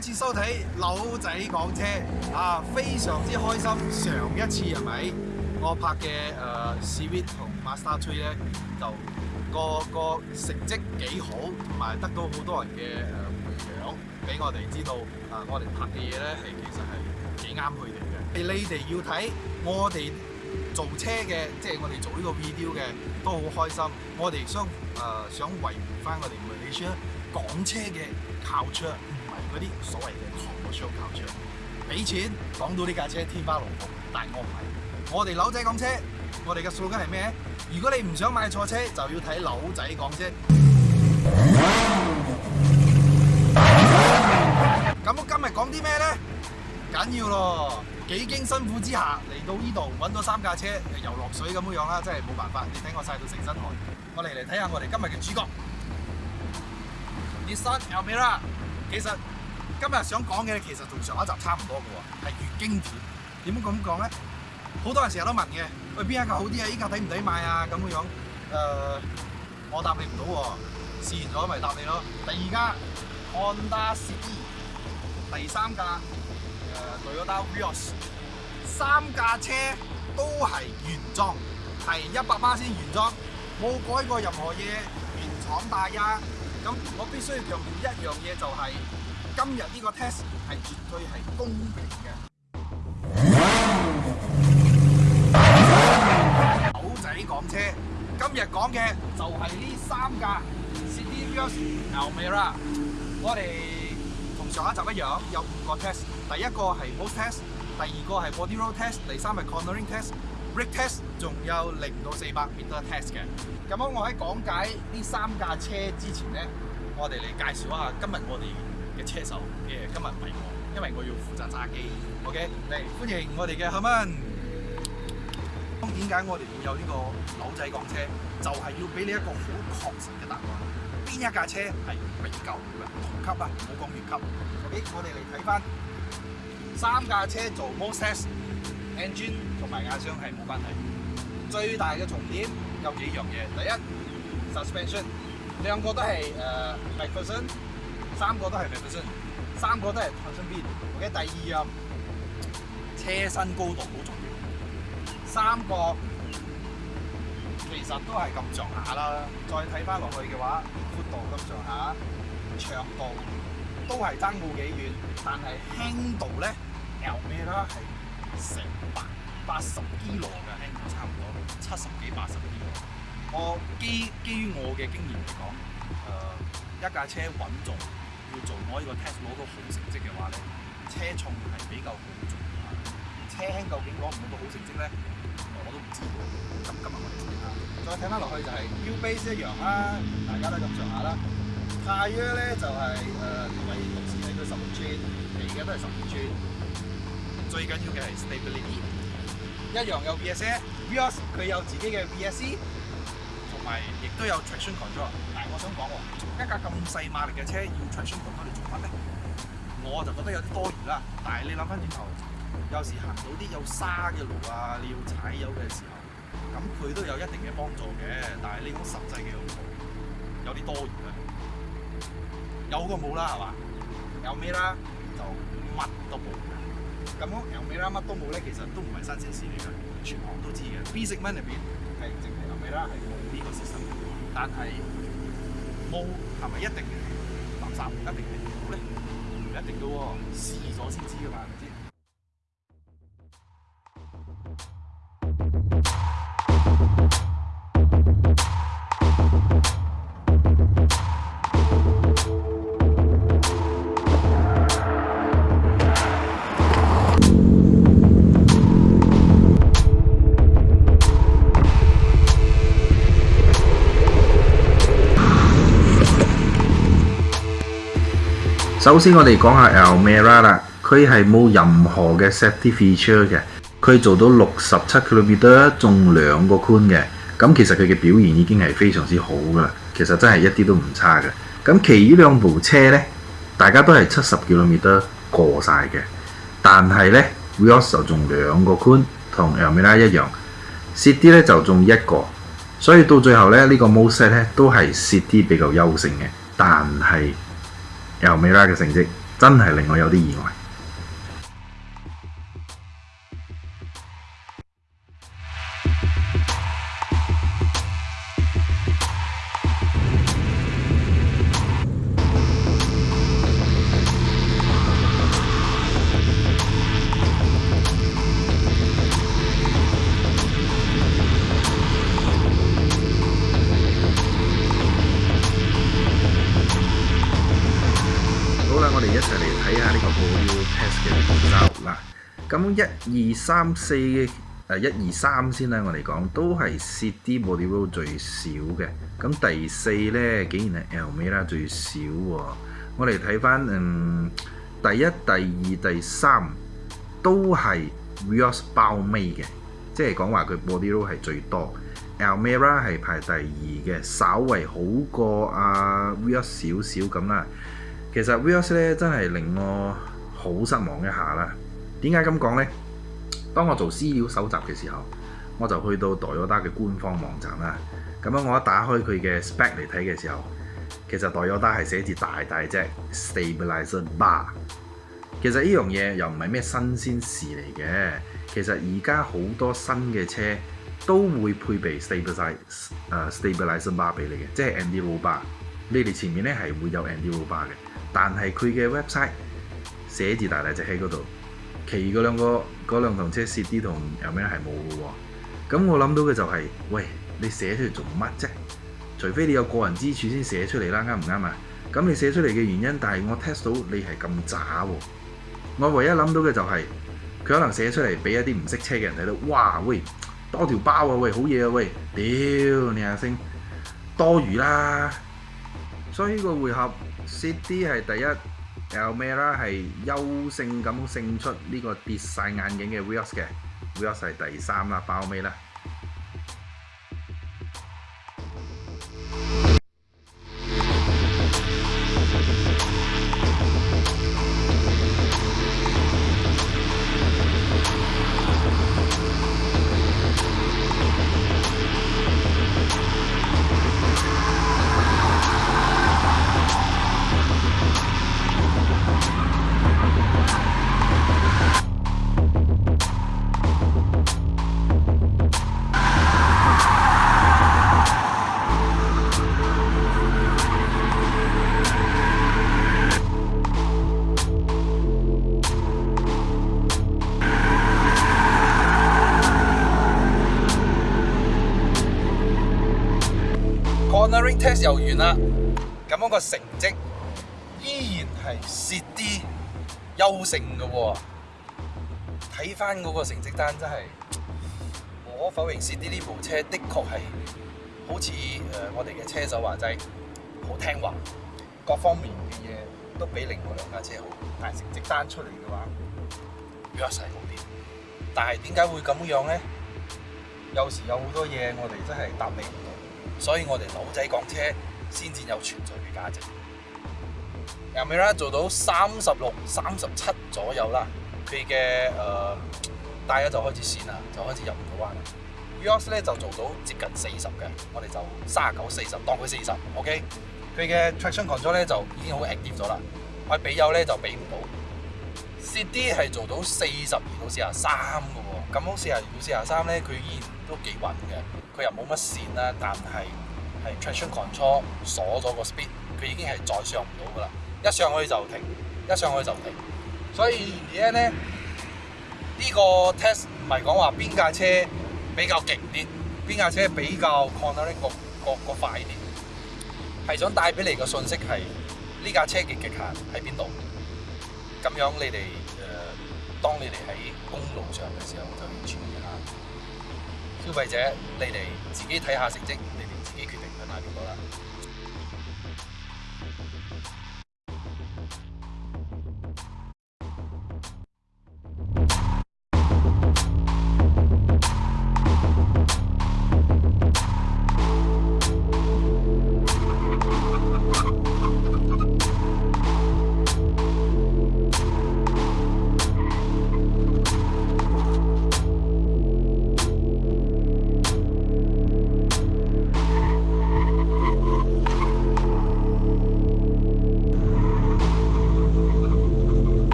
次收睇老仔讲车啊，非常之开心。上一次系咪我拍嘅诶 s w i t 同 m a s t e r Three 咧，就个个成绩几好，同埋得到好多人嘅诶回奖，俾我哋知道啊。我哋拍嘅嘢咧系其实系几啱佢哋嘅。你哋要睇我哋做车嘅，即系我哋做呢个 video 嘅，都好开心。我哋想诶想维护翻我哋咪李 s i 讲车嘅 culture。系嗰啲所谓嘅韩国双头车，俾钱讲到呢架车天花龙凤，但系我唔系。我哋扭仔讲车，我哋嘅數根系咩？如果你唔想买错车，就要睇扭仔讲车。咁今日讲啲咩咧？紧要咯，几经辛苦之下嚟到呢度揾到三架车，游落水咁樣样啦，真系冇办法。你睇我晒到成身汗，我嚟嚟睇下我哋今日嘅主角，你山有未啦？其實今日想講嘅其實同上一集差唔多嘅喎，係越經典。點樣咁講咧？好多人成日都問嘅，邊一架好啲啊？依架抵唔抵買啊？咁嘅樣，誒，我答你唔到喎。試完咗咪答你咯。第二架，安達仕，第三架，誒，Toyota Vios，三架車都係原裝，係一百萬先原裝，冇改過任何嘢，原廠大啊！咁我必须要强调一样嘢就系，今日呢个 test 系绝对系公平嘅。狗仔讲车，今日讲嘅就系呢三架 SUV 牛味啦。我哋同上一集一样，有五个 test。第一个系 p o s t test，第二个系过啲 r o a l test，第三系 cornering test。r g t e s t 仲有零到四百，变咗 test 嘅。咁样我喺讲解呢三架车之前咧，我哋嚟介绍一下今日我哋嘅车手嘅今日唔係我，因为我要负责揸机。OK，嚟欢迎我哋嘅 Henry。咁点解我哋会有呢个扭仔讲车？就系要俾你一个好确实嘅答案。边一架车系永久嘅同级啊？唔好讲越级。OK，我哋嚟睇翻三架车做 mo test。n 砖同埋压箱系冇关系，最大嘅重点有几样嘢，第一，suspension，两个都系诶 five p e r c e n 三个都系 m i v e p e r c e n 三个都系碳纤维，OK，第二啊，车身高度好重要，三个其实都系咁上下啦，再睇翻落去嘅话，宽度咁上下，长度都系争冇几远，但系轻度咧又咩啦？成百八十幾噚嘅輕，差唔多七十幾八十幾噚。我基基於我嘅經驗嚟講，誒一架車穩重，要做我呢個 test 攞到好成績嘅話咧，車重係比較重要車輕究竟攞唔攞到好成績咧？我都唔知。咁今日我哋試下。再睇翻落去就係 U base 一樣啦，大家都咁上下啦。太約咧就係誒同埋同時係佢十五吋，而家都係十五吋。最緊要嘅係 stability，一樣有 v s a v o s 佢有自己嘅 VSC，同埋亦都有 traction control。但我想講喎，一架咁細馬力嘅車要 traction control 嚟做乜咧？我就覺得有啲多餘啦。但係你諗翻轉頭，有時行到啲有沙嘅路啊，你要踩油嘅時候，咁佢都有一定嘅幫助嘅。但係你種實際嘅用途，有啲多餘啦。有個冇啦，係嘛？有咩啦？就乜都冇。咁我牛尾啦，乜都冇咧，其實都唔係新鮮事嚟嘅，全行都知嘅。B 式蚊入邊係淨係牛尾啦，係冇呢個 system，但係冇係咪一定垃圾，一定係唔好咧？唔一定嘅喎，試咗先知嘅嘛。首先我哋讲下 l m e r a 啦，佢系冇任何嘅 set y feature 嘅，佢做到六十七佢 m 边得中两个宽嘅，咁其实佢嘅表现已经系非常之好噶啦，其实真系一啲都唔差嘅。咁其余两部车咧，大家都系七十几 m 米得过晒嘅，但系咧，Vios 就中两个宽，同 l m e r a 一样，set 啲咧就中一个，所以到最后咧呢个 most 咧都系 set 啲比较优胜嘅，但系。由美拉嘅成績真係令我有啲意外。咁一二三四嘅一二三先啦，我嚟講都係蝕啲 body roll 最少嘅。咁第四咧，竟然係 L 美啦最少喎。我嚟睇翻，嗯，第一、第二、第三都係 Vios 包尾嘅，即係講話佢 body roll 係最多。L m r 啦係排第二嘅，稍為好過啊 Vios 少少咁啦。其實 Vios 咧真係令我好失望一下啦。點解咁講呢？當我做資料搜集嘅時候，我就去到代爾達嘅官方網站啦。咁樣我一打開佢嘅 spec 嚟睇嘅時候，其實代爾達係寫住大大隻 stabilizer bar。其實呢樣嘢又唔係咩新鮮事嚟嘅。其實而家好多新嘅車都會配備 stabilizer stabilizer bar 俾你嘅，即係 n d bar。你哋前面咧係會有 n d bar 嘅，但係佢嘅 website 寫住大大隻喺嗰度。其嗰兩個嗰兩台車，CD 同有咩係冇嘅喎？咁我諗到嘅就係，喂，你寫出嚟做乜啫？除非你有個人之處先寫出嚟啦，啱唔啱啊？咁你寫出嚟嘅原因，但係我 test 到你係咁渣喎。我唯一諗到嘅就係，佢可能寫出嚟俾一啲唔識車嘅人睇到，哇，喂，多條包啊，喂，好嘢啊，喂，屌，你阿星，多餘啦。所以呢個回合，CD 係第一。有咩啦？系優勝咁勝出呢個跌晒眼鏡嘅 Vos 嘅 Vos 係第三啦，包尾啦。test 又完啦，咁样个成绩依然系蚀啲优胜嘅喎。睇翻嗰个成绩单真系无可否认，蚀啲呢部车的确系好似诶我哋嘅车手话斋好听话，各方面嘅嘢都比另外两架车好，但系成绩单出嚟嘅话，弱势好啲。但系点解会咁样咧？有时有好多嘢我哋真系答唔明。所以我哋老仔讲車先至有存在嘅價值。後面啦做到三十六、三十七左右啦，佢嘅诶大咧就開始線啦，就開始入唔到彎。u s 咧就做到接近四十嘅，我哋就三啊九、四十，當佢四十，OK。佢嘅 traction control 咧就已經好 active 咗啦，我嘅比友咧就比唔到。c d 系係做到四十二到四啊三嘅喎，咁好四啊二到四啊三咧，佢依然都幾穩嘅。佢又冇乜線啦，但係係 traction control 鎖咗個 speed，佢已經係再上唔到噶啦，一上去就停，一上去就停。所以而家咧呢個 test 唔係講話邊架車比較勁啲，邊架車比較 control 各個快啲，係想帶俾你個信息係呢架車嘅極限喺邊度。咁樣你哋誒，當你哋喺公路上嘅時候就要注意下。消費者，你哋自己睇下成績，你哋自己決定去買邊個啦。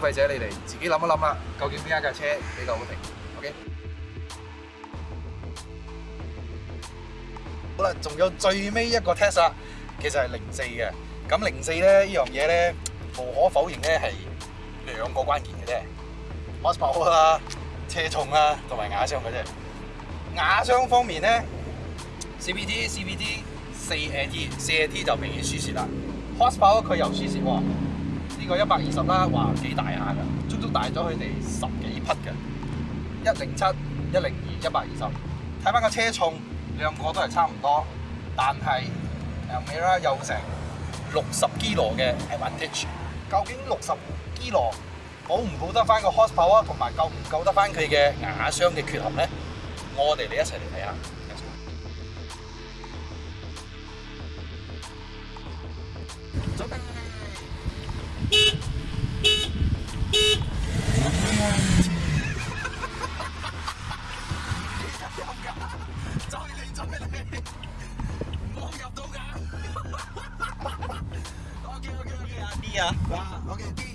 消费者，你哋自己谂一谂啊，究竟边一架车比较好停 o k 好啦，仲有最尾一个 test 啦，其实系零四嘅。咁零四咧呢样嘢咧，无可否认咧系两个关键嘅啫。horsepower 啦，车重啦，同埋瓦箱嘅啫。瓦箱方面咧 c b t CPT 四 AT 四 AT 就明显输蚀啦。horsepower 佢又输蚀喎。个一百二十啦，哇几大下噶，足足大咗佢哋十几匹嘅，一零七、一零二、一百二十。睇翻个车重，两个都系差唔多，但系诶尾啦，有成六十 kilo 嘅 advantage。究竟六十 kilo 保唔保得翻个 horsepower，同埋够唔够得翻佢嘅牙箱嘅缺陷咧？我哋嚟一齐嚟睇下。走。我入到噶。o k OK OK 啊 b 啊，哇 OK。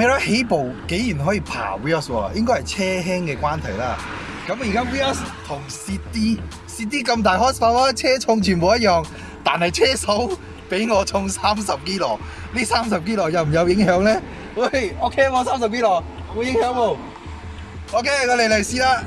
咩啦？起步竟然可以爬 Vios 喎，应该系车轻嘅关系啦。咁而家 Vios 同 CD，CD 咁大 house 车重全部一样，但系车手比我重三十 KG，呢三十 KG 又唔有影响咧？喂，OK 啊三十 KG 冇影响喎。OK，我嚟嚟试啦。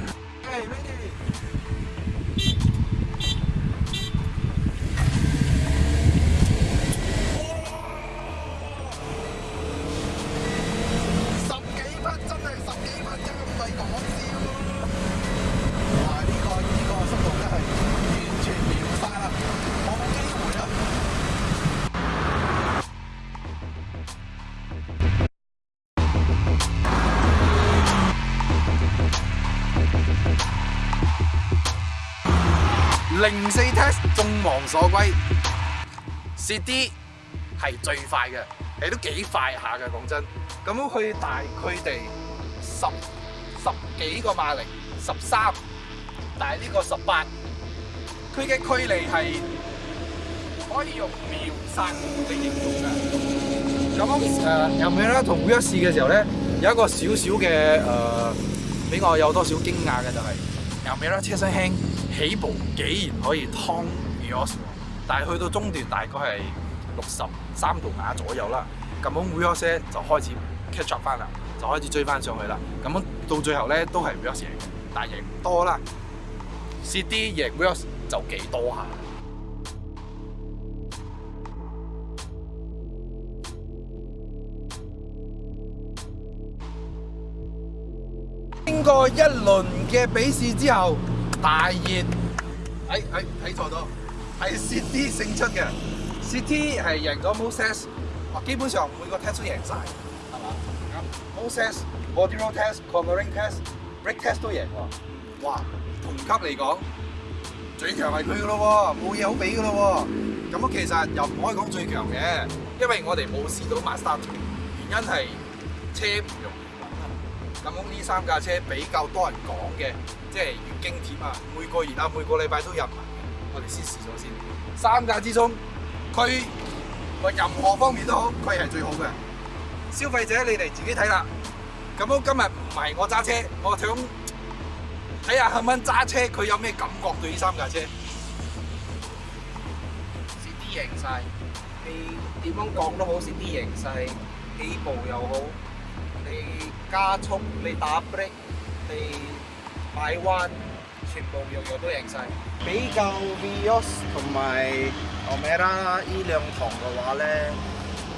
零四 test 众望所归，c 啲系最快嘅，系都几快下嘅，讲真。咁佢大佢哋十十几个码力，十三，但系呢个十八，佢嘅距离系可以用秒杀嚟形容嘅。咁诶，后面啦同 V 一试嘅时候咧，有一个少少嘅诶，俾我有多少惊讶嘅就系有冇啦，车身轻。起步幾然可以湯 Vios，但係去到中段大概係六十三度瓦左右啦。咁樣 Vios 就開始 catch up 翻啦，就開始追翻上去啦。咁樣到最後咧都係 Vios 贏，但贏多啦。試啲贏 Vios 就幾多下。经过一轮嘅比试之后，大熱，喺喺睇坐到，系 CT 勝出嘅，CT 係贏咗 m o s e s s 基本上每個 test 都贏曬，係嘛 m o s e s s o d y r o l l t e s t c o n v e r i n test，break test 都贏喎，哇，同級嚟講最強係佢嘅咯，冇嘢好比嘅咯，咁其實又唔可以講最強嘅，因為我哋冇試到 mast，原因係車唔同。咁呢三架車比較多人講嘅，即係經典啊，每個月啊每個禮拜都入。埋。我哋先試咗先，三架之中佢個任何方面都好，佢係最好嘅。消費者你哋自己睇啦。咁樣今日唔係我揸車，我想睇下肯唔肯揸車，佢有咩感覺對呢三架車？是啲形曬，你點樣講都好，是啲形曬起步又好。你加速，你打 b r e a k 你拐弯，全部样样都赢晒。比较 Vios 同埋奥美拉拉呢两堂嘅话咧，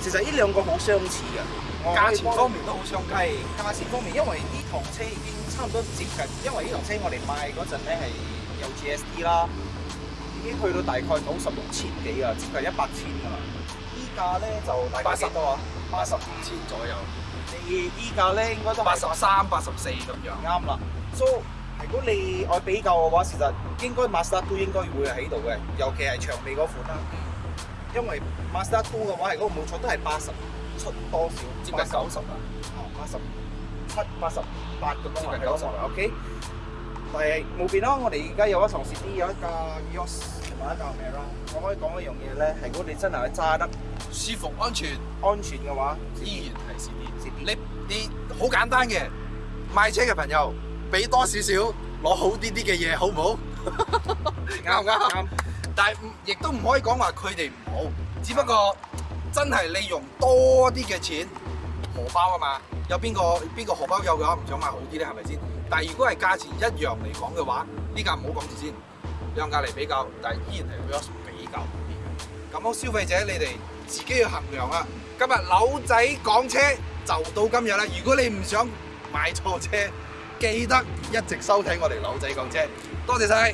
其实呢两个好相似嘅，价钱方面都好相近。价钱方面，因为呢堂车已经差唔多接近，因为呢台车我哋卖嗰阵咧系有 G S D 啦，已经去到大概九十六千几啊，接近一百千啊。呢价咧就大概几多啊？八十五千左右。你依架咧應該都八十三、八十四咁樣，啱啦。So 如果你愛比較嘅話，事實應該 m a s t e r w 都應該會喺度嘅，尤其係長尾嗰款啦。因為 m a s t e r Two 嘅話如果冇錯都係八十出多少，接近九十啦。八十七、八十八咁多，接近九十啦。OK，但係冇變啦，我哋而家有一場試 D，有一架 y o s 买救啦，咯！可以讲一样嘢咧，系如果你真系揸得舒服、安全、安全嘅话，依然系蚀啲蚀啲。你你好简单嘅，卖车嘅朋友俾多少少，攞好啲啲嘅嘢，好唔好？啱唔啱？但系亦都唔可以讲话佢哋唔好，只不过真系你用多啲嘅钱荷包啊嘛，有边个边个荷包有嘅话，唔想买好啲咧，系咪先？但系如果系价钱一样嚟讲嘅话，呢个唔好讲住先。兩價嚟比較，但係依然係 Vios 比較好啲。咁好，消費者你哋自己要衡量啊！今日扭仔講車就到今日啦。如果你唔想買錯車，記得一直收睇我哋扭仔講車。多謝曬。